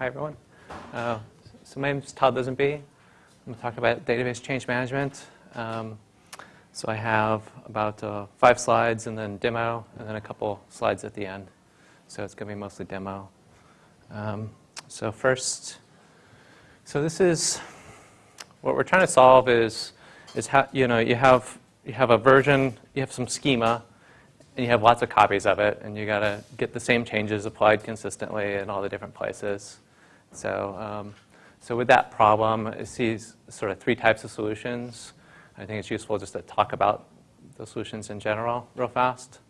Hi, everyone. Uh, so my name is Todd Lisenby. I'm going to talk about database change management. Um, so I have about uh, five slides and then demo, and then a couple slides at the end. So it's going to be mostly demo. Um, so first, so this is what we're trying to solve is is how you know you have you have a version, you have some schema, and you have lots of copies of it, and you got to get the same changes applied consistently in all the different places. So, um, so with that problem, it sees sort of three types of solutions. I think it's useful just to talk about the solutions in general real fast.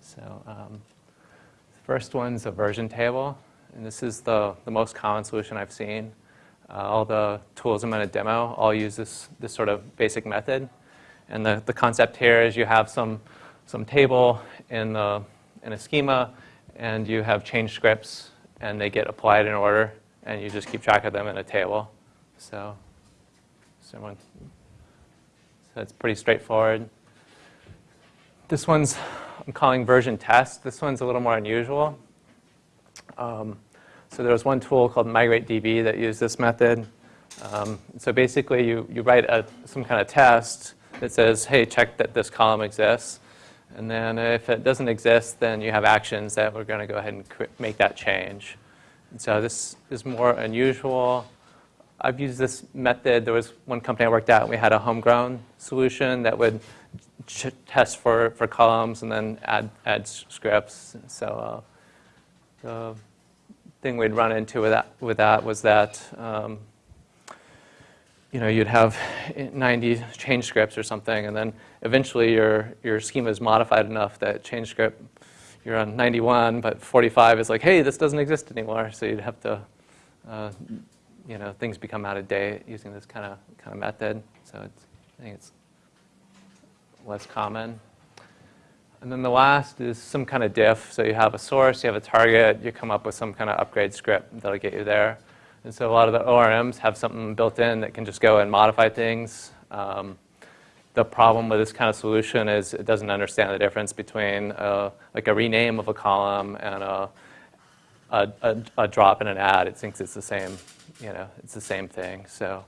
So um, the first one's a version table, and this is the, the most common solution I've seen. Uh, all the tools I'm going to demo all use this, this sort of basic method. And the, the concept here is you have some some table in, the, in a schema, and you have change scripts, and they get applied in order, and you just keep track of them in a table. So, so it's pretty straightforward. This one's, I'm calling version test. This one's a little more unusual. Um, so there was one tool called MigrateDB that used this method. Um, so basically, you, you write a, some kind of test that says, hey, check that this column exists. And then if it doesn't exist, then you have actions that we're going to go ahead and make that change. And so this is more unusual. I've used this method. There was one company I worked at, and we had a homegrown solution that would test for, for columns and then add, add scripts. So uh, the thing we'd run into with that, with that was that um, you know, you'd have 90 change scripts or something, and then eventually your, your schema is modified enough that change script, you're on 91, but 45 is like, hey, this doesn't exist anymore. So you'd have to, uh, you know, things become out of date using this kind of kind of method. So it's, I think it's less common. And then the last is some kind of diff. So you have a source, you have a target, you come up with some kind of upgrade script that'll get you there. And so a lot of the ORMs have something built in that can just go and modify things. Um, the problem with this kind of solution is it doesn't understand the difference between uh, like a rename of a column and a, a, a, a, drop and an add. It thinks it's the same, you know, it's the same thing. So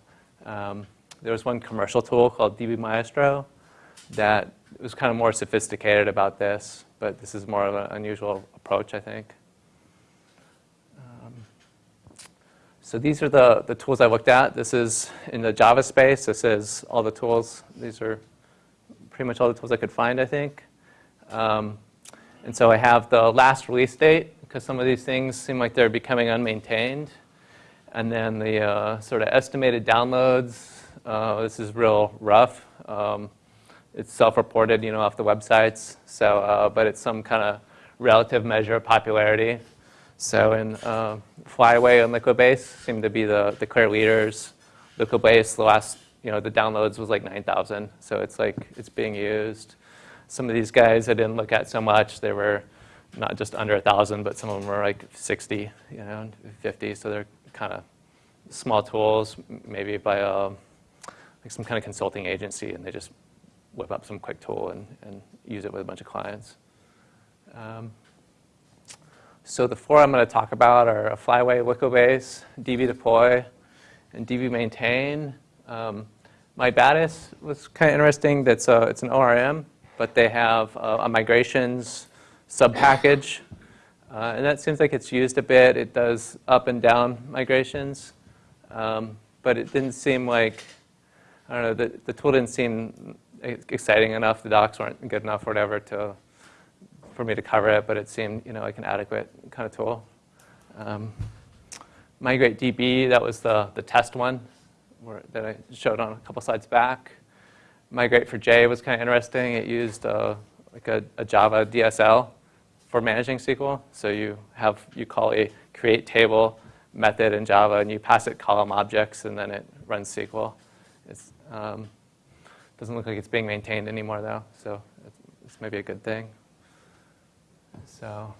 um, there was one commercial tool called DB Maestro that was kind of more sophisticated about this, but this is more of an unusual approach, I think. So these are the, the tools I looked at. This is in the Java space. This is all the tools. These are pretty much all the tools I could find, I think. Um, and so I have the last release date, because some of these things seem like they're becoming unmaintained. And then the uh, sort of estimated downloads. Uh, this is real rough. Um, it's self-reported, you know, off the websites. So, uh, but it's some kind of relative measure of popularity. So in uh, Flyway and Liquibase seem to be the, the clear leaders. Liquibase, the last, you know, the downloads was like 9,000. So it's like, it's being used. Some of these guys I didn't look at so much. They were not just under 1,000, but some of them were like 60, you know, 50. So they're kind of small tools, maybe by a, like some kind of consulting agency, and they just whip up some quick tool and, and use it with a bunch of clients. Um, so the four I'm going to talk about are a Flyway Liquibase, DB deploy, and DB maintain. Um, MyBatis was kind of interesting. That's a, it's an ORM, but they have a, a migrations subpackage. Uh, and that seems like it's used a bit. It does up and down migrations. Um, but it didn't seem like, I don't know, the, the tool didn't seem exciting enough. The docs weren't good enough or whatever to for me to cover it, but it seemed you know like an adequate kind of tool. Um, Migrate DB, that was the, the test one where, that I showed on a couple slides back. Migrate for J was kind of interesting. It used uh, like a, a, Java DSL for managing SQL. So you have you call a create table method in Java, and you pass it column objects, and then it runs SQL. It um, doesn't look like it's being maintained anymore, though, so it's, it's maybe a good thing. So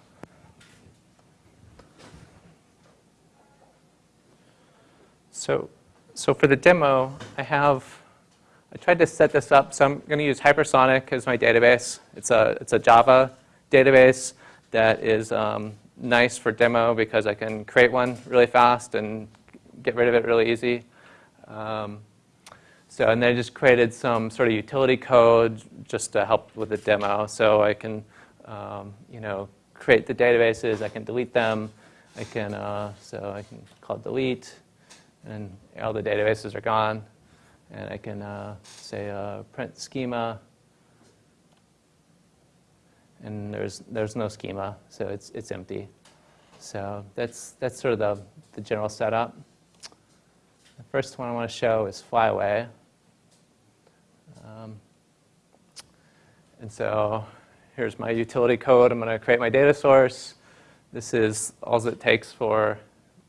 So, so for the demo, I have, I tried to set this up. So I'm going to use Hypersonic as my database. It's a, it's a Java database that is um, nice for demo because I can create one really fast and get rid of it really easy. Um, so, and they just created some sort of utility code just to help with the demo. So I can, um, you know, create the databases, I can delete them, I can, uh, so I can call delete, and all the databases are gone. And I can uh, say uh, print schema, and there's, there's no schema, so it's, it's empty. So that's, that's sort of the, the general setup. The first one I want to show is Flyway. Um, and so here's my utility code. I'm going to create my data source. This is all it takes for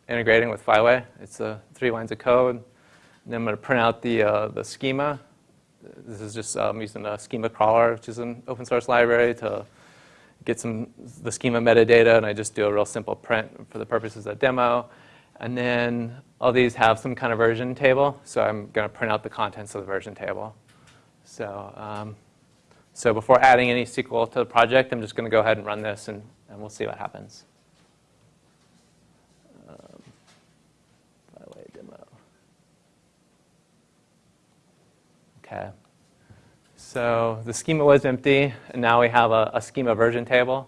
integrating with Flyway. It's uh, three lines of code. And then I'm going to print out the, uh, the schema. This is just um, using a schema crawler, which is an open source library to get some the schema metadata, and I just do a real simple print for the purposes of demo. And then all these have some kind of version table, so I'm going to print out the contents of the version table. So, um, so before adding any SQL to the project, I'm just going to go ahead and run this, and, and we'll see what happens. Um, by way demo. Okay. So the schema was empty, and now we have a, a schema version table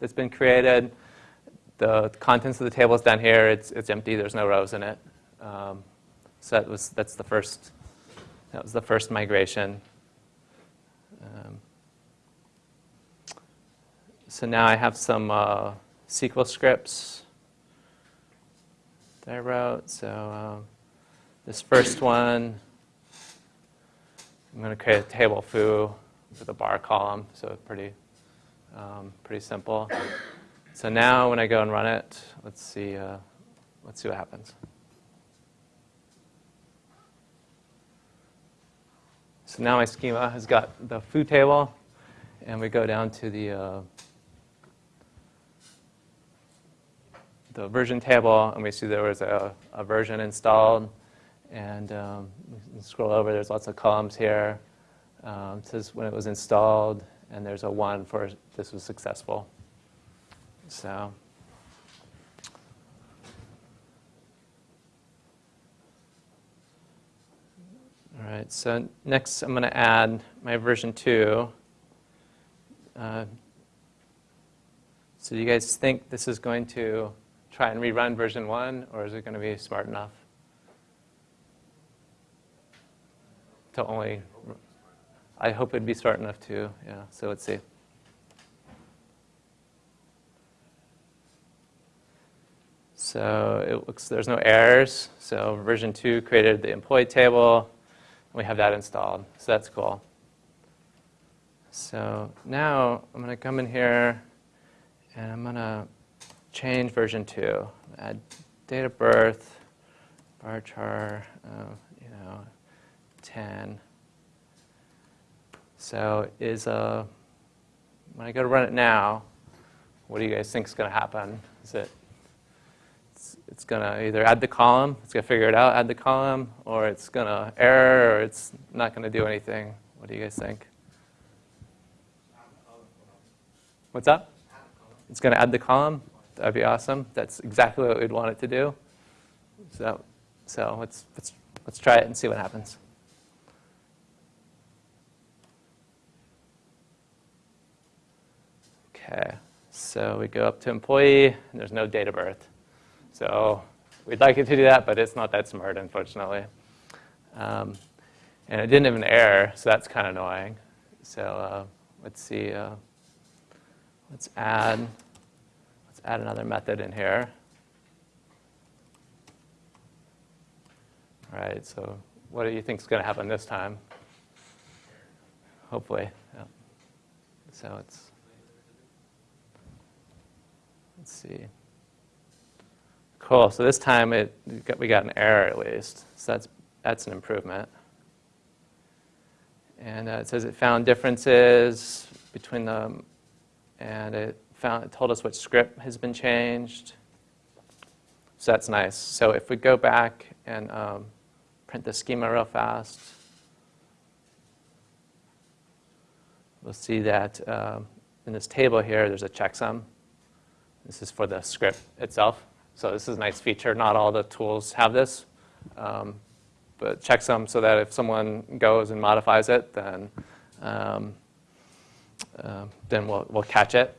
that's been created. The contents of the table is down here. It's, it's empty. There's no rows in it. Um, so that was, that's the first, that was the first migration. Um, so now I have some uh, SQL scripts that I wrote. So um, this first one, I'm going to create a table foo with a bar column, so pretty, um, pretty simple. So now when I go and run it, let's see, uh, let's see what happens. So now my schema has got the foo table, and we go down to the uh, the version table, and we see there was a, a version installed. And um, scroll over, there's lots of columns here. Um, says when it was installed, and there's a one for this was successful. So. All right, so next I'm going to add my version 2. Uh, so you guys think this is going to try and rerun version 1, or is it going to be smart enough? To only, I hope it'd be smart enough to, yeah, so let's see. So it looks there's no errors. So version 2 created the employee table. We have that installed, so that's cool. So now I'm going to come in here and I'm going to change version 2. Add date of birth, varchar, uh, you know, 10. So is uh, when I go to run it now, what do you guys think is going to happen? Is it it's, it's going to either add the column, it's going to figure it out, add the column, or it's going to error, or it's not going to do anything. What do you guys think? What's up? It's going to add the column. That'd be awesome. That's exactly what we'd want it to do. So, so let's, let's, let's try it and see what happens. Okay, so we go up to employee, and there's no date of birth. So we'd like it to do that, but it's not that smart, unfortunately. Um, and it didn't have an error, so that's kind of annoying. So uh, let's see. Uh, let's add Let's add another method in here. All right, so what do you think is going to happen this time? Hopefully. Yeah. So it's, let's see. Cool, so this time it, we got an error at least. So that's, that's an improvement. And uh, it says it found differences between them, and it found, told us which script has been changed. So that's nice. So if we go back and um, print the schema real fast, we'll see that um, in this table here, there's a checksum. This is for the script itself. So this is a nice feature. Not all the tools have this, um, but checksum so that if someone goes and modifies it, then um, uh, then we'll, we'll catch it.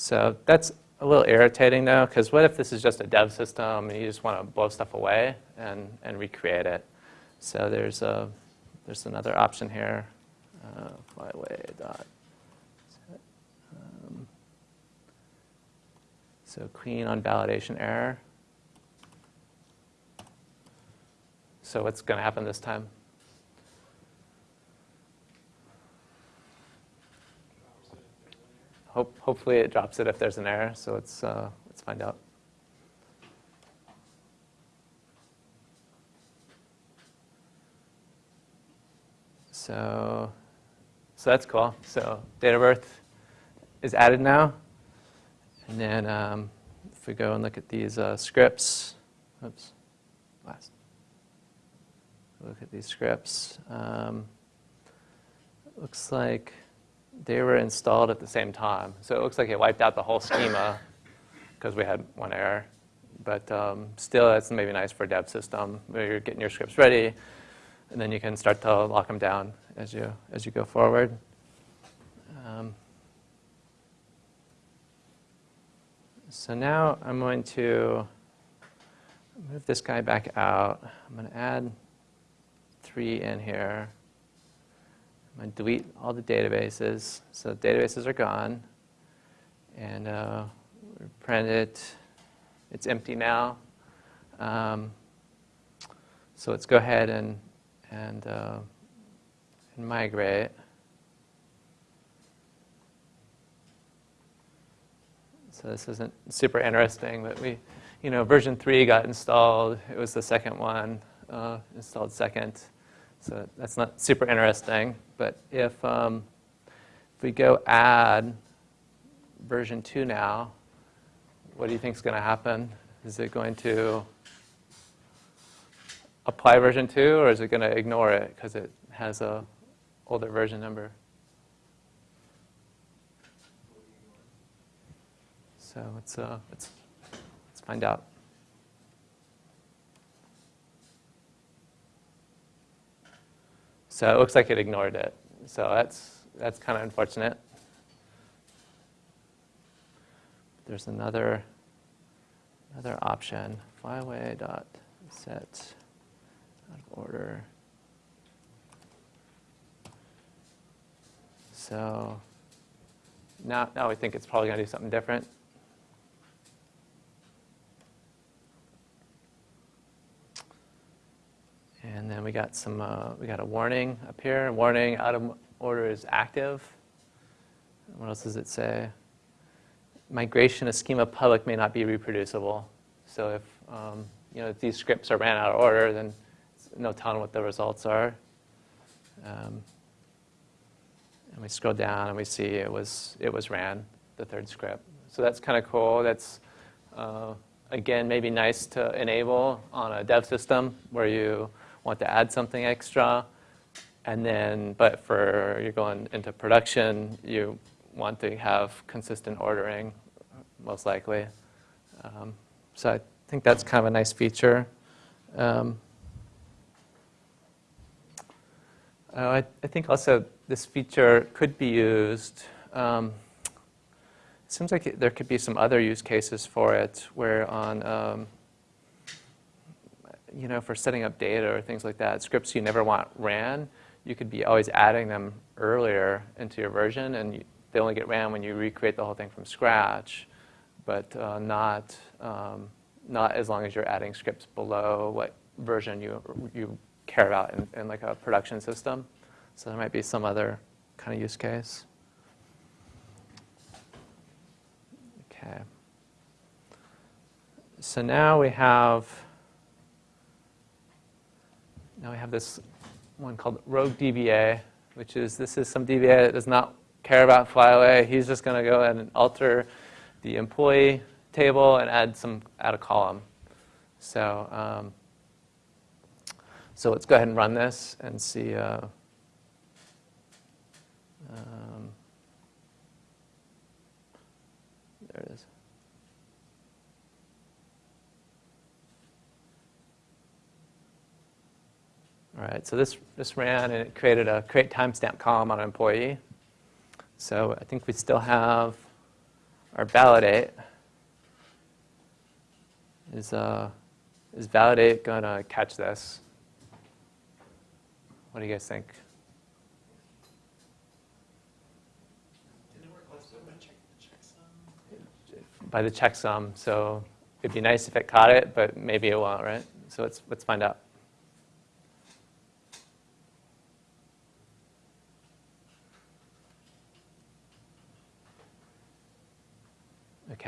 So that's a little irritating though, because what if this is just a dev system and you just want to blow stuff away and, and recreate it? So there's, a, there's another option here, uh, flyway dot um, so clean on validation error. So what's going to happen this time? Hope, hopefully it drops it if there's an error, so let's, uh, let's find out. So, so that's cool. So date of birth is added now. And then um, if we go and look at these uh, scripts, oops, last. Look at these scripts. Um, looks like they were installed at the same time. So it looks like it wiped out the whole schema because we had one error. But um, still, it's maybe nice for a dev system where you're getting your scripts ready, and then you can start to lock them down as you, as you go forward. Um, so now I'm going to move this guy back out. I'm going to add three in here. To delete all the databases. So databases are gone. And uh, print it. It's empty now. Um, so let's go ahead and, and, uh, and migrate. So this isn't super interesting, but we, you know, version 3 got installed. It was the second one, uh, installed second. So that's not super interesting. But if, um, if we go add version 2 now, what do you think is going to happen? Is it going to apply version 2, or is it going to ignore it because it has a older version number? So let's, uh, let's, let's find out. So it looks like it ignored it. So that's, that's kind of unfortunate. There's another, another option, flyway dot set out of order. So now, now we think it's probably going to do something different. And then we got some, uh, we got a warning up here. Warning out of order is active. What else does it say? Migration of schema public may not be reproducible. So if, um, you know, if these scripts are ran out of order, then no telling what the results are. Um, and we scroll down and we see it was, it was ran, the third script. So that's kind of cool. That's, uh, again, maybe nice to enable on a dev system where you want to add something extra. And then, but for you're going into production, you want to have consistent ordering, most likely. Um, so I think that's kind of a nice feature. Um, uh, I, I, think also this feature could be used. Um, it seems like there could be some other use cases for it, where on um, you know, for setting up data or things like that, scripts you never want ran, you could be always adding them earlier into your version, and you, they only get ran when you recreate the whole thing from scratch, but uh, not, um, not as long as you're adding scripts below what version you, you care about in, in like a production system. So there might be some other kind of use case. Okay. So now we have now we have this one called rogue DBA, which is this is some DBA that does not care about flyway. He's just going to go ahead and alter the employee table and add some add a column. So um, so let's go ahead and run this and see. Uh, um, There it is. All right, so this, this ran and it created a create timestamp column on an employee. So I think we still have our validate. Is, uh, is validate going to catch this? What do you guys think? By the checksum, so it'd be nice if it caught it, but maybe it won't, right? So let's, let's find out.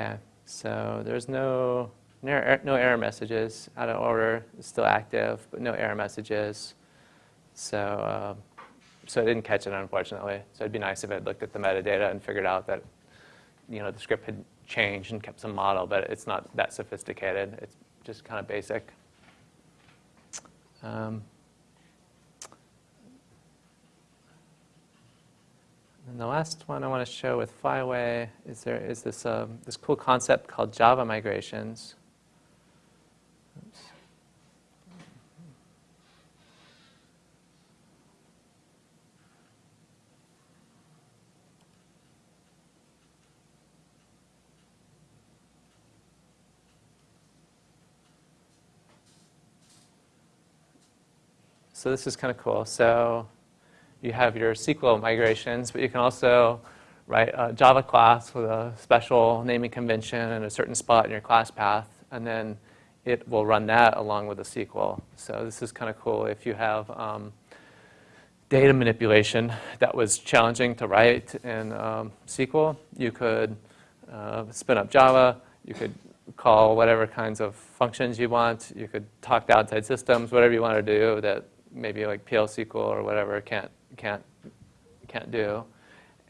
Okay, so there's no, no er- error messages. Out of order, it's still active, but no error messages. So, um, so it didn't catch it, unfortunately. So it'd be nice if it looked at the metadata and figured out that, you know, the script had changed and kept some model, but it's not that sophisticated. It's just kind of basic. Um, and the last one I want to show with Flyway is there is this um, this cool concept called Java migrations. So this is kind of cool. So you have your SQL migrations, but you can also write a Java class with a special naming convention and a certain spot in your class path, and then it will run that along with the SQL. So this is kind of cool if you have um, data manipulation that was challenging to write in um, SQL. You could uh, spin up Java. You could call whatever kinds of functions you want. You could talk to outside systems, whatever you want to do that maybe like PL SQL or whatever can't can't can't do,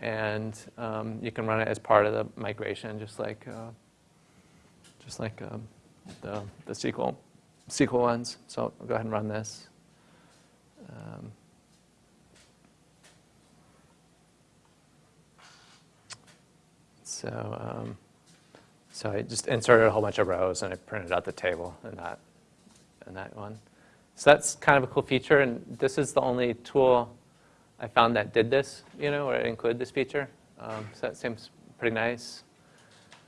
and um, you can run it as part of the migration, just like uh, just like um, the the SQL SQL ones. So I'll go ahead and run this. Um, so um, so I just inserted a whole bunch of rows and I printed out the table in that in that one. So that's kind of a cool feature, and this is the only tool I found that did this, you know, or included this feature. Um, so that seems pretty nice.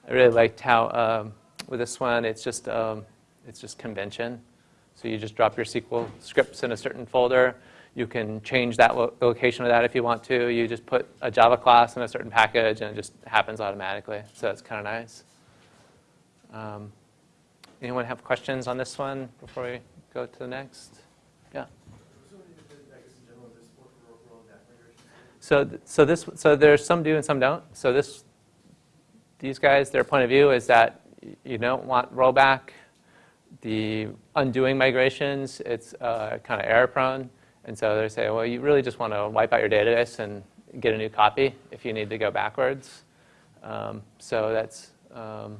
I really liked how um, with this one, it's just um, it's just convention. So you just drop your SQL scripts in a certain folder. You can change that lo location of that if you want to. You just put a Java class in a certain package, and it just happens automatically. So that's kind of nice. Um, anyone have questions on this one before we go to the next? Yeah. So, so this, so there's some do and some don't. So this, these guys, their point of view is that you don't want rollback. The undoing migrations, it's uh, kind of error prone, and so they say, well, you really just want to wipe out your database and get a new copy if you need to go backwards. Um, so that's, um,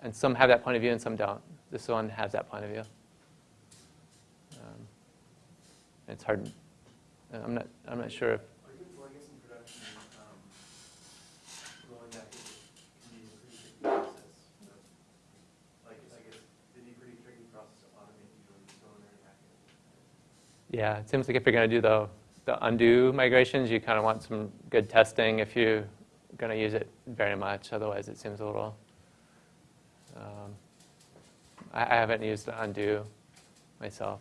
and some have that point of view and some don't. This one has that point of view. Um, it's hard. I'm not. I'm not sure if Are you, well, I guess in production, um, rolling that can be a pretty tricky process. you know? Like, I guess, it'd be a pretty tricky process to automate usually, so in there hacking. Yeah, it seems like if you're going to do the, the undo migrations, you kind of want some good testing if you're going to use it very much. Otherwise, it seems a little. Um, I, I haven't used the undo myself.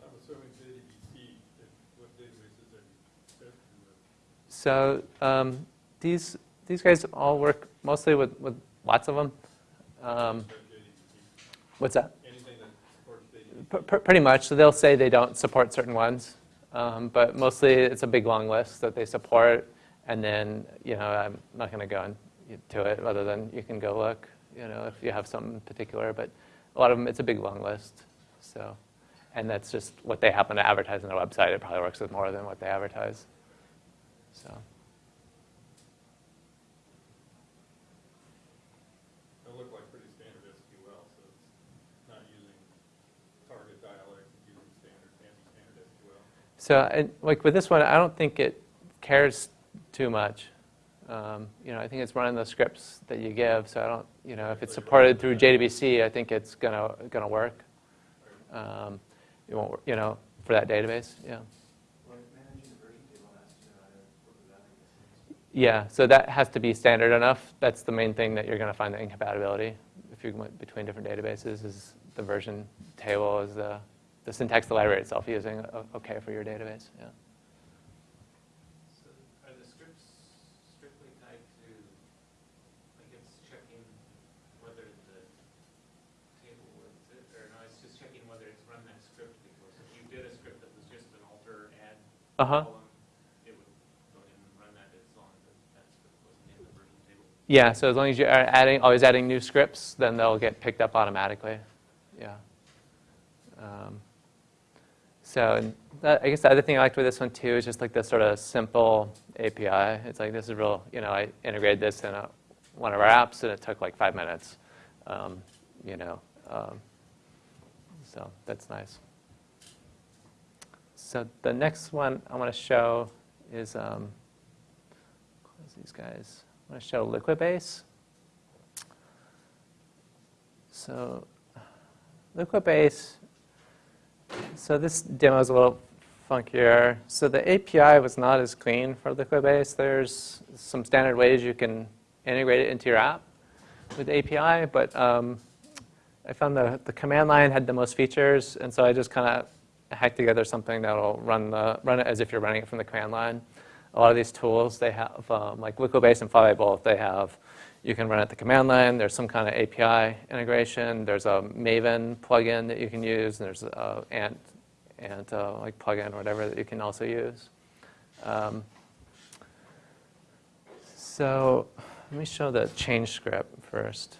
I'm assuming JDBC, if, what databases are you testing with? So um, these these guys all work mostly with, with lots of them. Um, what's that supports JDBC. P- pr- pretty much. So they'll say they don't support certain ones, um, but mostly it's a big long list that they support. And then you know I'm not going to go into it other than you can go look. You know if you have something particular, but a lot of them it's a big long list. So, and that's just what they happen to advertise on their website. It probably works with more than what they advertise. So. They look like pretty standard SQL, so it's not using target dialect, it's using standard, fancy standard SQL. So, like with this one, I don't think it cares too much. Um, You know, I think it's running the scripts that you give, so I don't, you know, if it's supported through JDBC, I think it's gonna, gonna work. Um, It won't, you know, for that database, yeah. Yeah, so that has to be standard enough. That's the main thing that you're going to find the incompatibility if you went between different databases is the version table is the, the syntax the library itself using okay for your database, yeah. So are the scripts strictly tied to, like it's checking whether the table was, or no, it's just checking whether it's run that script before. So if you did a script that was just an alter add Uh-huh. column, it would go ahead and run that as long as that script wasn't in the version table. Yeah, so as long as you are adding, always adding new scripts, then they'll get picked up automatically, yeah. Um, So, that, I guess the other thing I liked with this one too is just like this sort of simple API. It's like, this is real, you know, I integrated this in a, one of our apps and it took like five minutes, um, you know. um, So that's nice. So the next one I want to show is, um, close these guys. I want to show Liquibase. So Liquibase, so this demo is a little funkier. So the API was not as clean for Liquibase. There's some standard ways you can integrate it into your app with API, but um, I found the, the command line had the most features, and so I just kind of hacked together something that'll run, the, run it as if you're running it from the command line. A lot of these tools, they have, um, like Liquibase and both, they have, you can run at the command line, there's some kind of API integration, there's a Maven plugin that you can use, and there's a Ant, Ant uh, like plugin or whatever that you can also use. Um, so let me show the change script first.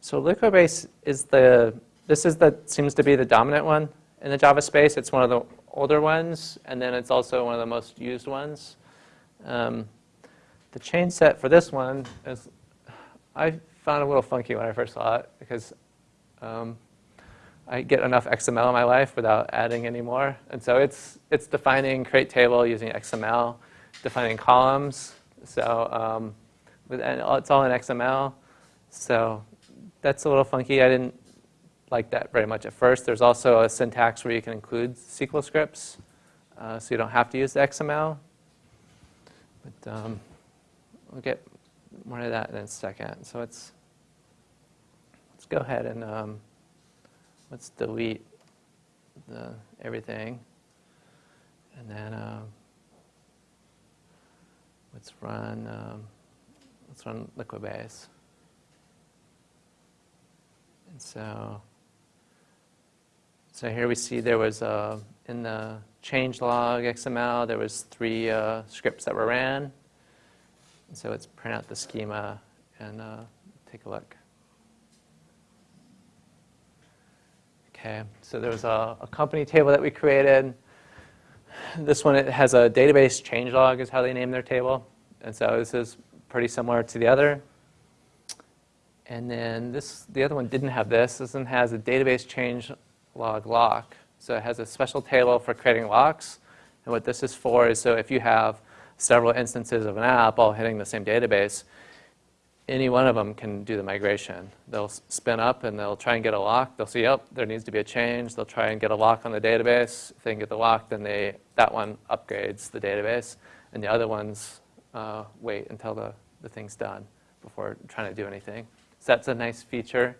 So Liquibase is the, this is the, seems to be the dominant one in the Java space. It's one of the older ones, and then it's also one of the most used ones. Um, the chain set for this one is, I found a little funky when I first saw it because um, I get enough XML in my life without adding any more. And so it's, it's defining create table using XML, defining columns. So um, with, and it's all in XML. So that's a little funky. I didn't like that very much at first. There's also a syntax where you can include SQL scripts, uh, so you don't have to use the XML. But um, we'll get more of that in a second. So let's let's go ahead and um, let's delete the everything, and then um, let's run um, let's run Liquibase. And so, so here we see there was uh, in the changelog XML there was three uh, scripts that were ran. And so let's print out the schema and uh, take a look. Okay, so there was a, a company table that we created. This one it has a database changelog is how they name their table, and so this is pretty similar to the other. And then this, the other one didn't have this. This one has a database change log lock. So it has a special table for creating locks. And what this is for is so if you have several instances of an app all hitting the same database, any one of them can do the migration. They'll spin up and they'll try and get a lock. They'll see, oh, there needs to be a change. They'll try and get a lock on the database. If they can get the lock, then they, that one upgrades the database. And the other ones uh, wait until the, the thing's done before trying to do anything. So that's a nice feature.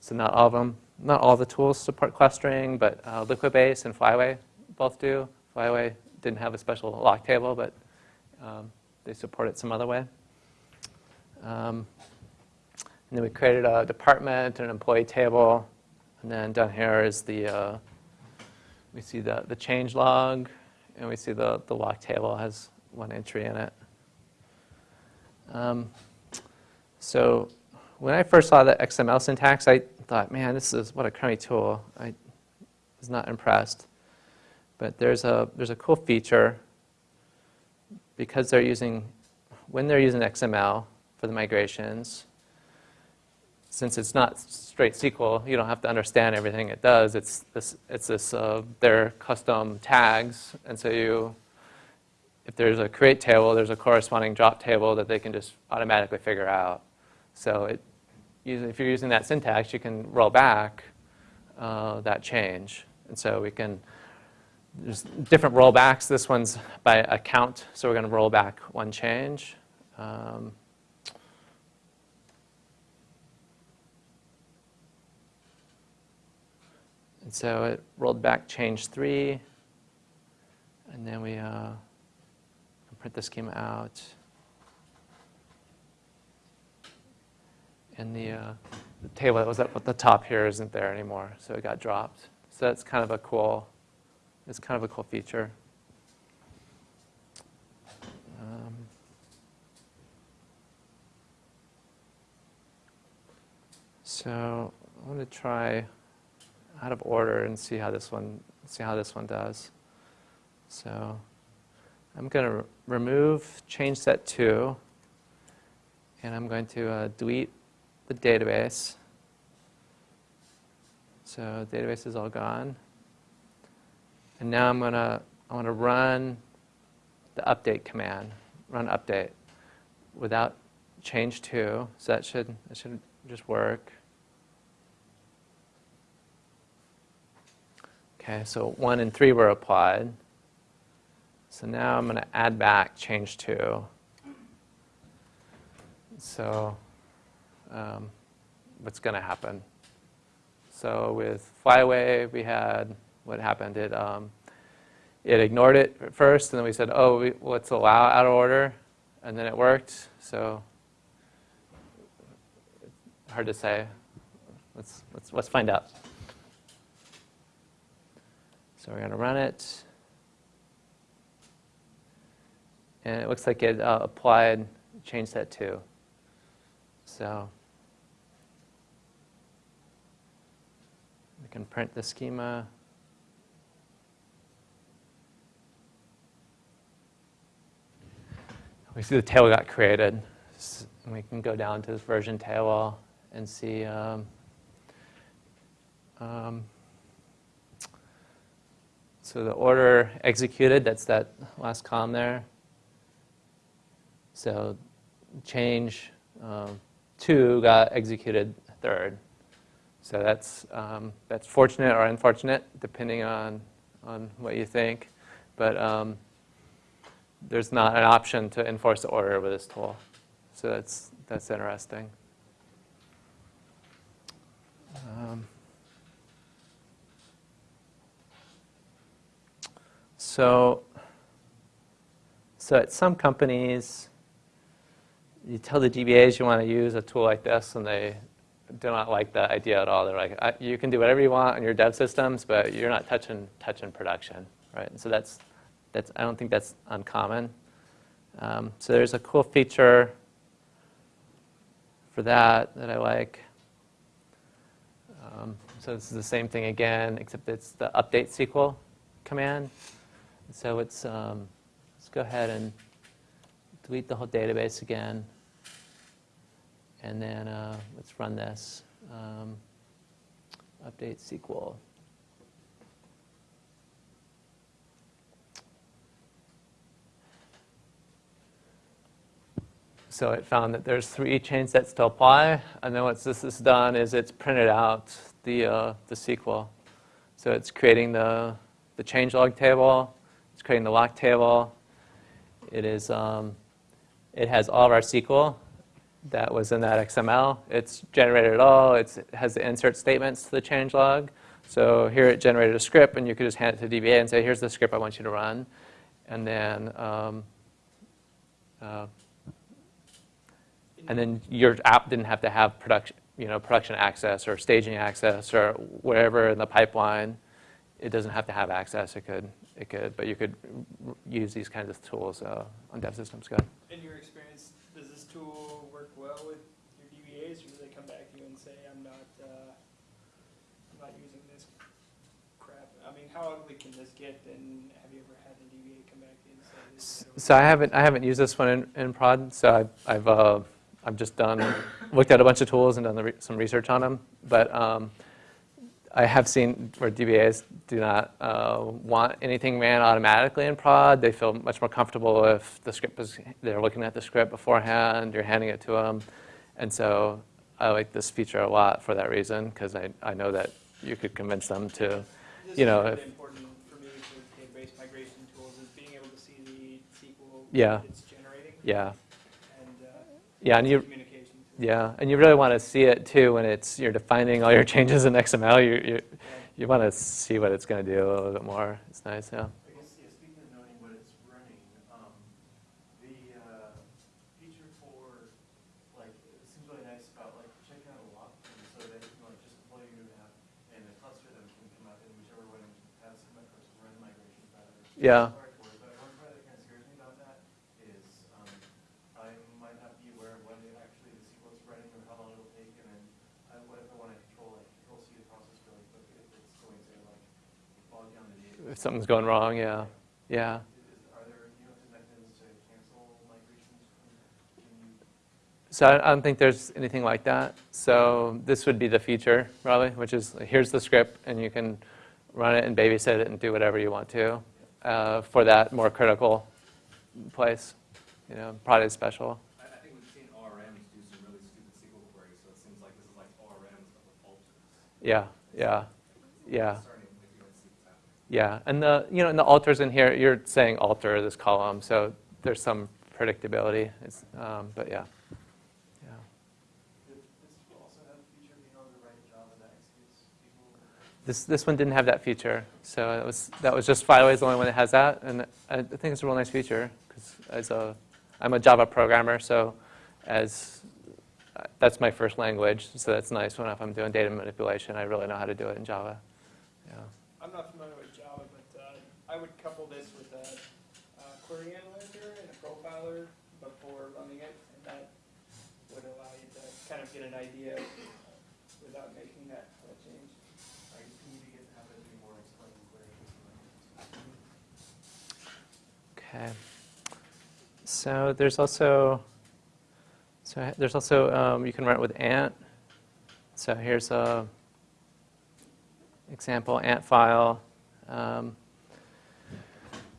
So not all of them, not all the tools support clustering, but uh, Liquibase and Flyway both do. Flyway didn't have a special lock table, but um, they support it some other way. Um, and then we created a department and an employee table. And then down here is the, uh, we see the, the change log, and we see the, the lock table has one entry in it. Um, so when I first saw the XML syntax, I thought, man, this is what a crummy tool. I was not impressed. But there's a, there's a cool feature because they're using, when they're using XML for the migrations, since it's not straight SQL, you don't have to understand everything it does. It's this, it's this, uh, their custom tags, and so you, if there's a create table, there's a corresponding drop table that they can just automatically figure out. So it, if you're using that syntax, you can roll back uh, that change. And so we can, there's different rollbacks. This one's by account, so we're going to roll back one change. Um, and so it rolled back change three, and then we uh, print the schema out. And the, uh, the table that was up at the top here isn't there anymore, so it got dropped. So that's kind of a cool, it's kind of a cool feature. Um, so I want to try out of order and see how this one see how this one does. So I'm going to remove change set 2 and I'm going to uh, delete the database. So the database is all gone. And now I'm going to I want to run the update command, run update without change 2. So that should that should just work. Okay, so 1 and 3 were applied. So now I'm going to add back change 2. So um, what's going to happen? So with Flyway, we had what happened. It, um, it ignored it at first, and then we said, oh, we, let's allow out of order, and then it worked. So hard to say. Let's, let's, let's find out. So we're going to run it. And it looks like it uh, applied change set too. So we can print the schema. We see the table got created. And we can go down to this version table and see um, um, so the order executed, that's that last column there. So change um, 2 got executed third. So that's, um, that's fortunate or unfortunate, depending on, on what you think. But um, there's not an option to enforce the order with this tool. So that's, that's interesting. Um, so, so at some companies, you tell the DBAs you want to use a tool like this, and they do not like the idea at all. They're like, you can do whatever you want on your dev systems, but you're not touching touching production, right? And so that's that's I don't think that's uncommon. Um, so there's a cool feature for that that I like. Um, so this is the same thing again, except it's the update SQL command. So it's um, let's go ahead and delete the whole database again. And then uh, let's run this. Um, update SQL. So it found that there's three chain sets to apply, and then what this has done is it's printed out the, uh, the SQL. So it's creating the, the changelog table, it's creating the lock table, it, is, um, it has all of our SQL that was in that XML. It's generated it all, it's, it has the insert statements to the changelog. So here it generated a script, and you could just hand it to DBA and say, here's the script I want you to run. And then um, uh, and then your app didn't have to have production, you know, production access or staging access or wherever in the pipeline. It doesn't have to have access. It could, it could, but you could use these kinds of tools uh, on dev systems. Go ahead. In your experience, does this tool work well with your DBAs, or do they come back to you and say, "I'm not, uh, I'm not using this crap"? I mean, how ugly can this get? And have you ever had a DBA come back to you and say, "This"? is So I haven't, I haven't used this one in, in prod. So I've, I've, uh, I've just done, looked at a bunch of tools and done the re some research on them. But um, I have seen where DBAs do not uh, want anything ran automatically in prod. They feel much more comfortable if the script is, they're looking at the script beforehand, you're handing it to them. And so I like this feature a lot for that reason, because I, I know that you could convince them to, you know, if- important for me with database migration tools is being able to see the SQL Yeah. it's generating yeah, and uh, yeah, and you, yeah, and you really want to see it too when it's, you're defining all your changes in XML. You, you, you want to see what it's going to do a little bit more. It's nice, yeah. I guess, yeah, If something's going wrong, yeah, yeah. Is- Are there, you know, if there's mechanisms to cancel migrations? Can you, So I don't think there's anything like that. So this would be the feature, probably, which is, here's the script, and you can run it and babysit it and do whatever you want to uh, for that more critical place, you know, product special. I, I think we've seen ORMs do some really stupid SQL queries, so it seems like this is like ORMs but with. Yeah, yeah, yeah, Starting, if you don't see what's happening. Yeah. And the, you know, and the alters in here, you're saying alter this column, so there's some predictability. Um, But yeah, this? This, one didn't have that feature, so it was, that was just Flyway's the only one that has that, and I think it's a real nice feature, because as a, I'm a Java programmer, so as, that's my first language, so that's nice when if I'm doing data manipulation, I really know how to do it in Java. Yeah, I'm not familiar with Java, but uh, I would couple this with a uh, query analyzer and a profiler before running it, and that would allow you to kind of get an idea without making that that change. I just need to get, have it be more explained clear. Okay. So there's also, so there's also, um, you can run it with Ant. So here's a example Ant file. Um,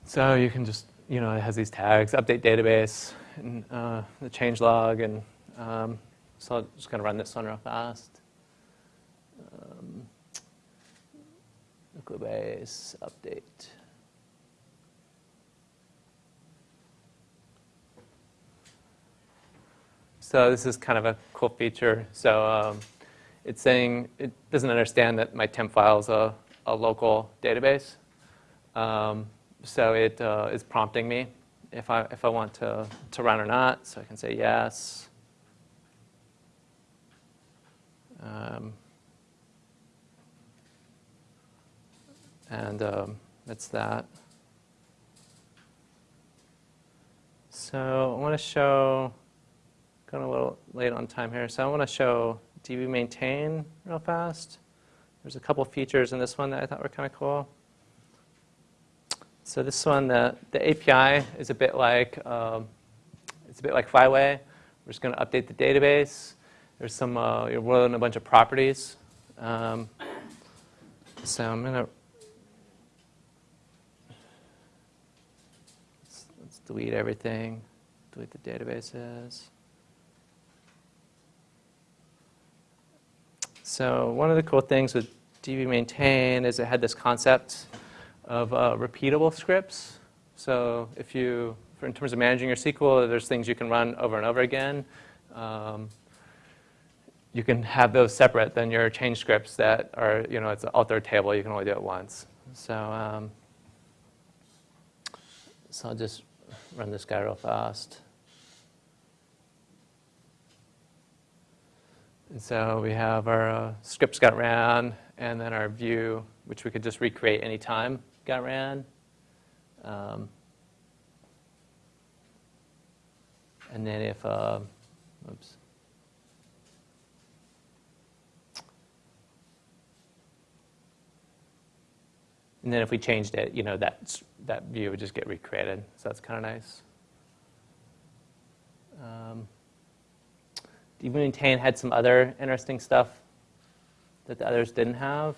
So you can just, you know, it has these tags, update database, and uh, the change log, and um, so I'm just going to run this one real fast. Um, Liquibase update. So this is kind of a cool feature. So um, it's saying it doesn't understand that my temp file is a, a local database. Um, so it uh, is prompting me if I, if I want to, to run or not. So I can say yes. Um, and um, that's that. So I want to show, going a little late on time here, so I want to show DB maintain real fast. There's a couple features in this one that I thought were kind of cool. So this one, the, the API is a bit like, um, it's a bit like Flyway. We're just going to update the database. There's some, uh, you're rolling a bunch of properties. Um, so I'm going to, let's, let's delete everything, delete the databases. So one of the cool things with DB maintain is it had this concept of uh, repeatable scripts. So if you, in terms of managing your SQL, there's things you can run over and over again. Um, you can have those separate than your change scripts that are, you know, it's an alter table. You can only do it once. So, um, so I'll just run this guy real fast. And so we have our uh, scripts got ran, and then our view, which we could just recreate anytime, got ran. Um, and then if, uh, oops. And then if we changed it, you know, that, that view would just get recreated. So that's kind of nice. Um, even Tane had some other interesting stuff that the others didn't have.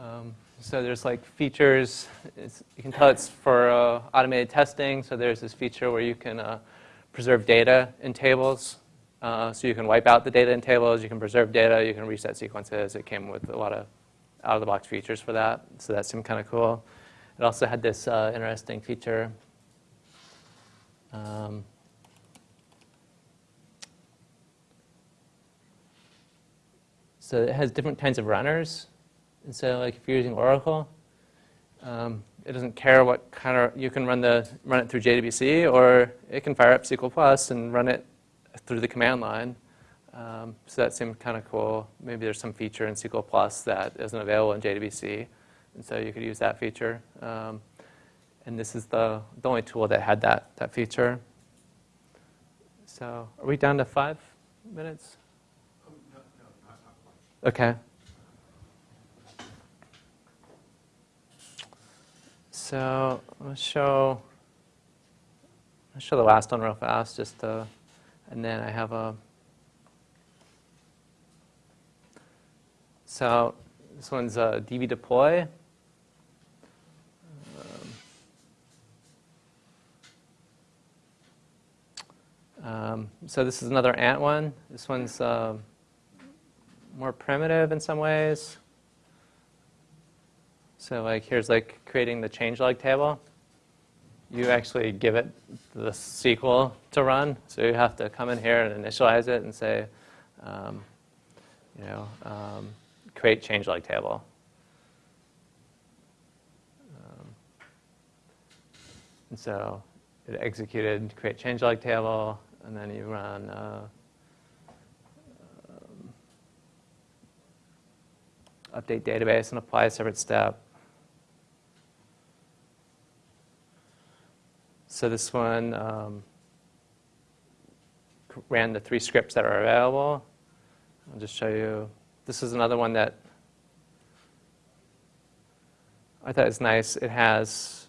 Um, so there's like features, you can tell it's for uh, automated testing, so there's this feature where you can uh, preserve data in tables. Uh, so you can wipe out the data in tables, you can preserve data, you can reset sequences. It came with a lot of out-of-the-box features for that, so that seemed kind of cool. It also had this uh, interesting feature. Um, so it has different kinds of runners. And so like if you're using Oracle, um, it doesn't care what kind of, you can run, the, run it through JDBC or it can fire up SQL Plus and run it through the command line. Um, so that seemed kind of cool. Maybe there's some feature in SQL Plus that isn't available in JDBC. And so you could use that feature. Um, and this is the, the only tool that had that, that feature. So are we down to five minutes? Oh, no, no, not, not quite. Okay. So let's show, let's show the last one real fast, just to, and then I have a, so this one's a DB deploy. Um, um, so this is another ant one. This one's um, more primitive in some ways. So like here's like creating the changelog table. You actually give it the SQL to run. So you have to come in here and initialize it and say, um, you know, um, create changelog table. Um, and so it executed create changelog table, and then you run uh, um, update database and apply a separate step. So this one um, ran the three scripts that are available. I'll just show you. This is another one that I thought is nice. It has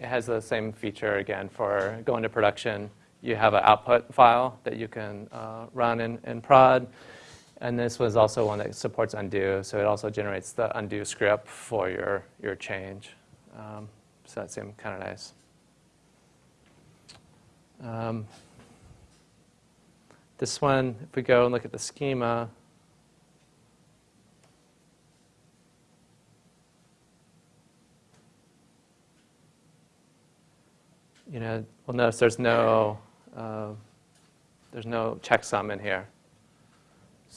it has the same feature again for going to production. You have an output file that you can uh, run in, in prod. And this was also one that supports undo, so it also generates the undo script for your, your change. Um, so that seemed kind of nice. Um, this one, if we go and look at the schema, you know, we'll notice there's no, uh, there's no checksum in here.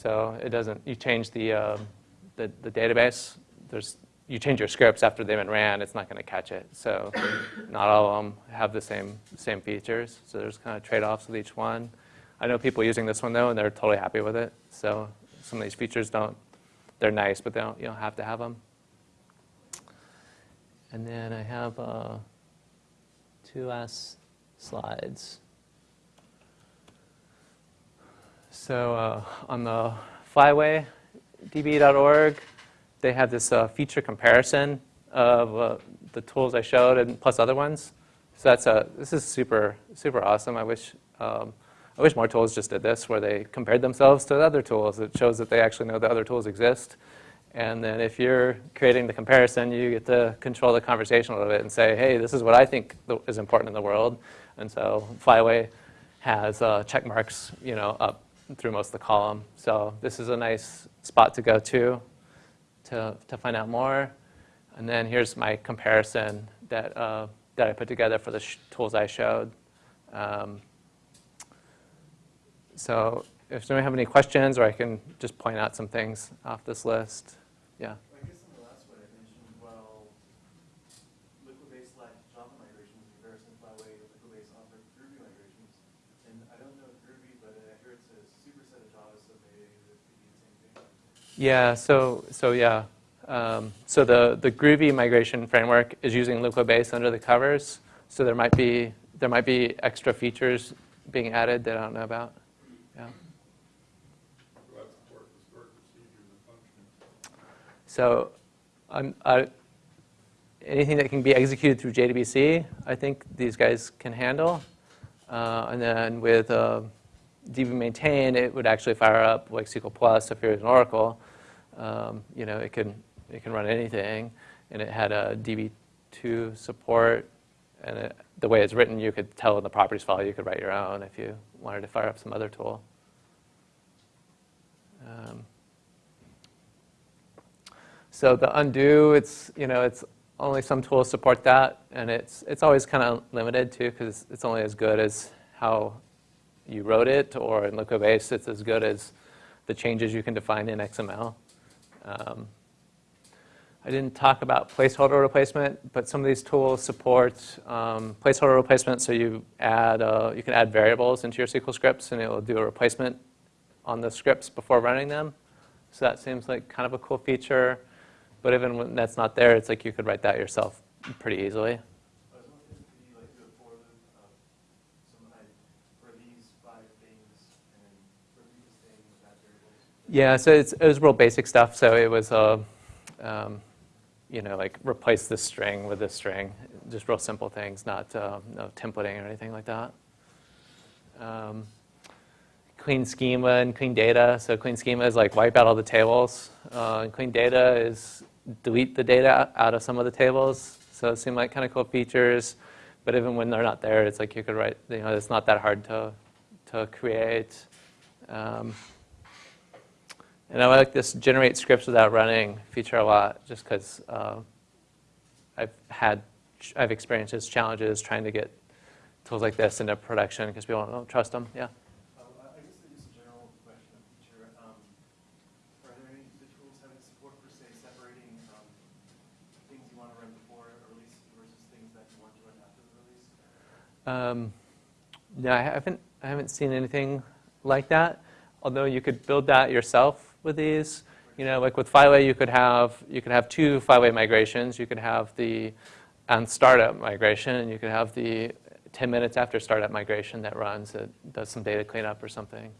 So it doesn't, you change the, uh, the, the database, there's, you change your scripts after they've been ran, it's not going to catch it. So not all of them have the same, same features. So there's kind of trade-offs with each one. I know people using this one, though, and they're totally happy with it. So some of these features don't, they're nice, but they don't, you don't have to have them. And then I have uh, two last slides. So uh, on the flywaydb.org, they have this uh, feature comparison of uh, the tools I showed and plus other ones. So that's a, this is super, super awesome. I wish, um, I wish more tools just did this, where they compared themselves to other tools. It shows that they actually know that other tools exist. And then if you're creating the comparison, you get to control the conversation a little bit and say, hey, this is what I think is important in the world. And so Flyway has uh, check marks, you know, up through most of the column. So this is a nice spot to go to to, to find out more. And then here's my comparison that, uh, that I put together for the tools I showed. Um, so if somebody have any questions, or I can just point out some things off this list. Yeah. I guess in the last one I mentioned, well, Liquibase slash Java migrations in comparison to way Liquibase offered Groovy migrations. And I don't know Groovy, but I hear it's a superset of Java, so maybe it could be the same thing. Yeah, so, so yeah. Um, so the, the Groovy migration framework is using Liquibase under the covers. So there might be, there might be extra features being added that I don't know about. Yeah. So um, anything that can be executed through JDBC, I think these guys can handle. Uh, and then with uh, DB maintain, it would actually fire up like SQL Plus if you're in Oracle. Um, you know, it could You can run anything, and it had a DB2 support, and it, the way it's written, you could tell in the properties file, you could write your own if you wanted to fire up some other tool. Um, so the undo, it's, you know, it's only some tools support that, and it's, it's always kind of limited too, because it's only as good as how you wrote it, or in Liquibase, it's as good as the changes you can define in XML. Um, I didn't talk about placeholder replacement, but some of these tools support um, placeholder replacement, so you add, uh, you can add variables into your SQL scripts, and it will do a replacement on the scripts before running them. So that seems like kind of a cool feature. But even when that's not there, it's like you could write that yourself pretty easily. I was wondering if you like do a for loop of some, like, for these five things and for these things, that variables. Yeah, so it was real basic stuff. So it was, uh, um, you know, like replace this string with this string. Just real simple things, not uh, no templating or anything like that. Um, clean schema and clean data. So clean schema is like wipe out all the tables. Uh, and clean data is delete the data out of some of the tables. So it seemed like kind of cool features. But even when they're not there, it's like you could write, you know, it's not that hard to, to create. Um, and I like this generate scripts without running feature a lot just because uh, I've had, I've experienced just challenges trying to get tools like this into production because people don't trust them. Yeah. I I guess just a general question of feature, um, are there any, tools having support for, say, separating, um, things you want to run before a release versus things that you want to run after the release? Um, no, I haven't, I haven't seen anything like that. Although you could build that yourself with these. You know, like with Flyway, you could have you could have two Flyway migrations. You could have the on startup migration, and you could have the 10 minutes after startup migration that runs that does some data cleanup or something. And?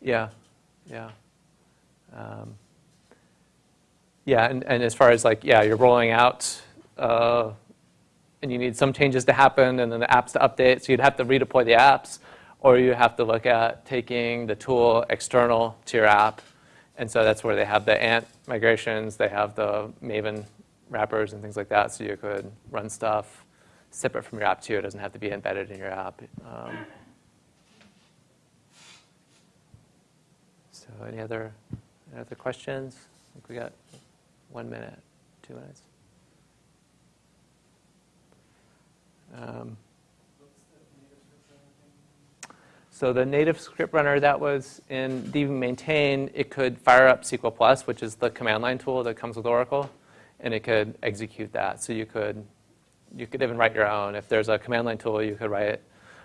Yeah, yeah. Um, yeah, and, and as far as like, yeah, you're rolling out, uh, and you need some changes to happen, and then the apps to update, so you'd have to redeploy the apps, or you have to look at taking the tool external to your app, and so that's where they have the Ant migrations, they have the Maven wrappers and things like that, so you could run stuff separate from your app too. It doesn't have to be embedded in your app. Um, so any other, any other questions? I think we got one minute, two minutes. Um, What's the native script runner thing? So the native script runner that was in DB maintain, it could fire up SQL Plus, which is the command line tool that comes with Oracle, and it could execute that. So you could, you could even write your own. If there's a command line tool, you could write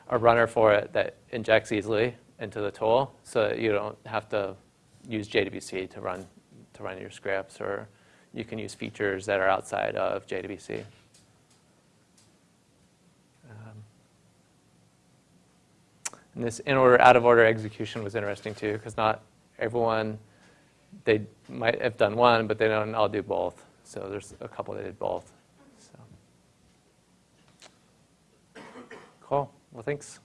a runner for it that injects easily into the tool, so that you don't have to use JDBC to run to run your scripts, or you can use features that are outside of JDBC. And this in order, out of order execution was interesting too, because not everyone, they might have done one, but they don't all do both. So there's a couple that did both. So. Cool. Well, thanks.